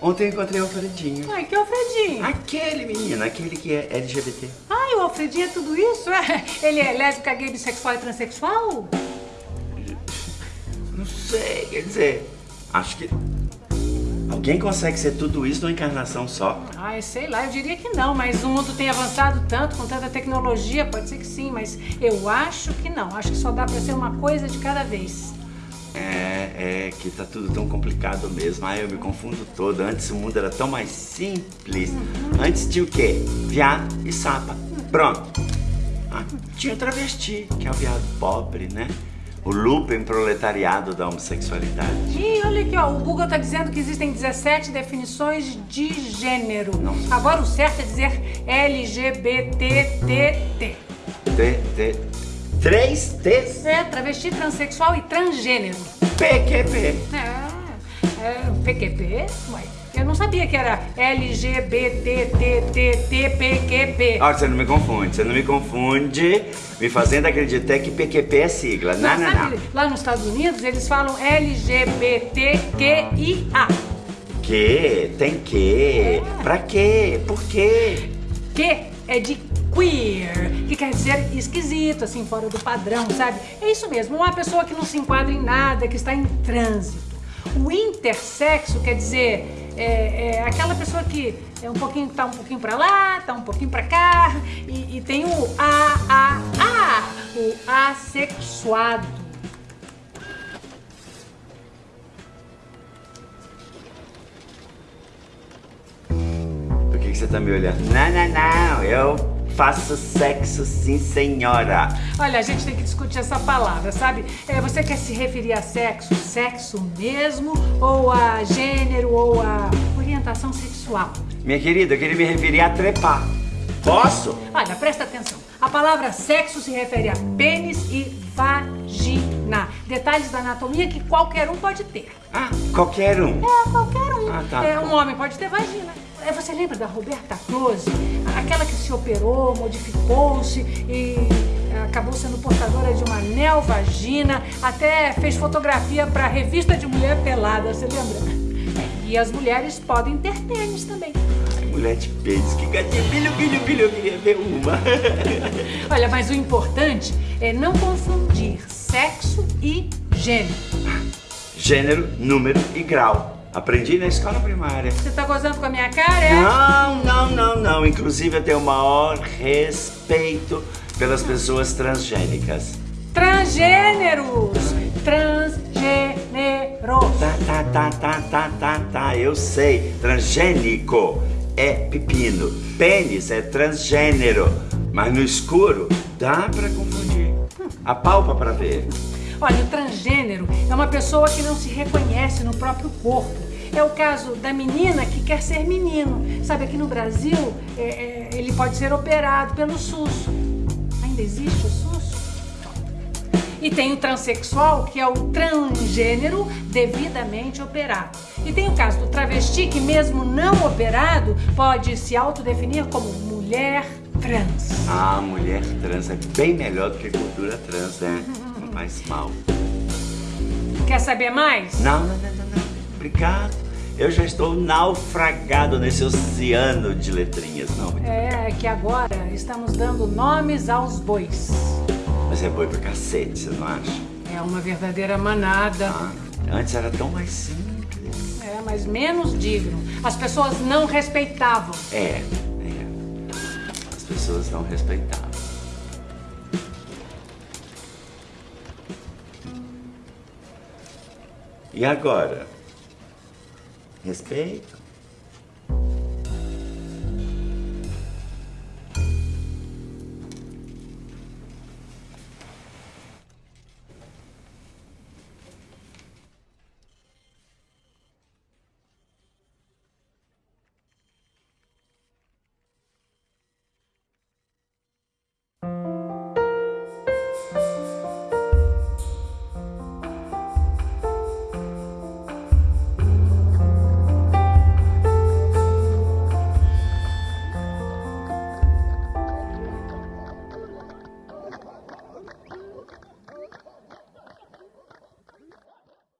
Ontem eu encontrei o Alfredinho. Ai, que Alfredinho? Aquele menino, aquele que é LGBT. Ai, o Alfredinho é tudo isso? É? Ele é lésbica, gay, bissexual e transexual? Não sei, quer dizer, acho que... Alguém consegue ser tudo isso numa encarnação só? Ai, sei lá, eu diria que não, mas o mundo tem avançado tanto, com tanta tecnologia, pode ser que sim, mas eu acho que não. Acho que só dá pra ser uma coisa de cada vez. É, é que tá tudo tão complicado mesmo. Ai, eu me confundo todo. Antes o mundo era tão mais simples. Uhum. Antes tinha o quê? Viado e sapa. Pronto. Ah, tinha o travesti, que é o viado pobre, né? O lupen proletariado da homossexualidade. Ih, olha aqui, ó. O Google tá dizendo que existem 17 definições de gênero. Nossa. Agora o certo é dizer LGBTTT. T, T, três T's? É, travesti, transexual e transgênero. PQP. É, é PQP? Ué, eu não sabia que era LGBTTTPQP. Olha, você não me confunde, você não me confunde me fazendo acreditar que PQP é sigla. Não, não, não. Lá nos Estados Unidos eles falam LGBTQIA. Que? Tem que? Pra quê? Por quê? Que é de queer, que quer dizer esquisito, assim, fora do padrão, sabe? É isso mesmo, uma pessoa que não se enquadra em nada, que está em trânsito. O intersexo quer dizer é, é aquela pessoa que é um pouquinho, tá um pouquinho pra lá, tá um pouquinho pra cá, e, e tem o A, A, A, o assexuado. Por que, que você tá me olhando? Não, não, não, eu faço sexo sim, senhora. Olha, a gente tem que discutir essa palavra, sabe? É, você quer se referir a sexo, sexo mesmo, ou a gênero, ou a orientação sexual? Minha querida, eu queria me referir a trepar. Posso? Olha, presta atenção. A palavra sexo se refere a pênis e vagina. Detalhes da anatomia que qualquer um pode ter. Ah, qualquer um? É, qualquer um. Ah, tá. É, um homem pode ter vagina. É, Você lembra da Roberta Close? Aquela que se operou, modificou-se e é, acabou sendo portadora de uma neovagina, até fez fotografia para revista de mulher pelada, você lembra? E as mulheres podem ter pênis também. Ai, mulher de pênis, que gatinho, bilho, bilho, bilho, eu queria ver uma. Olha, mas o importante é não confundir sexo e gênero. Gênero, número e grau. Aprendi na escola primária. Você tá gozando com a minha cara, é? Não, não, não, não. Inclusive eu tenho o maior respeito pelas pessoas transgênicas. Transgêneros! Transgêneros! Tá, tá, tá, tá, tá, tá, tá, eu sei. Transgênico é pepino. Pênis é transgênero. Mas no escuro dá pra confundir. Apalpa pra ver. Olha, o transgênero é uma pessoa que não se reconhece no próprio corpo. É o caso da menina que quer ser menino. Sabe, aqui no Brasil, é, é, ele pode ser operado pelo SUS. Ainda existe o SUS? E tem o transexual, que é o transgênero devidamente operado. E tem o caso do travesti, que mesmo não operado, pode se autodefinir como mulher trans. Ah, mulher trans é bem melhor do que cultura trans, né? Faz mal. Quer saber mais? Não, não, não, não, não. Obrigado. Eu já estou naufragado nesse oceano de letrinhas, não. É que agora estamos dando nomes aos bois. Mas é boi pra cacete, você não acha? É uma verdadeira manada. Ah, antes era tão mais simples. É, mas menos digno. As pessoas não respeitavam. É, é. As pessoas não respeitavam. E agora? Respeito?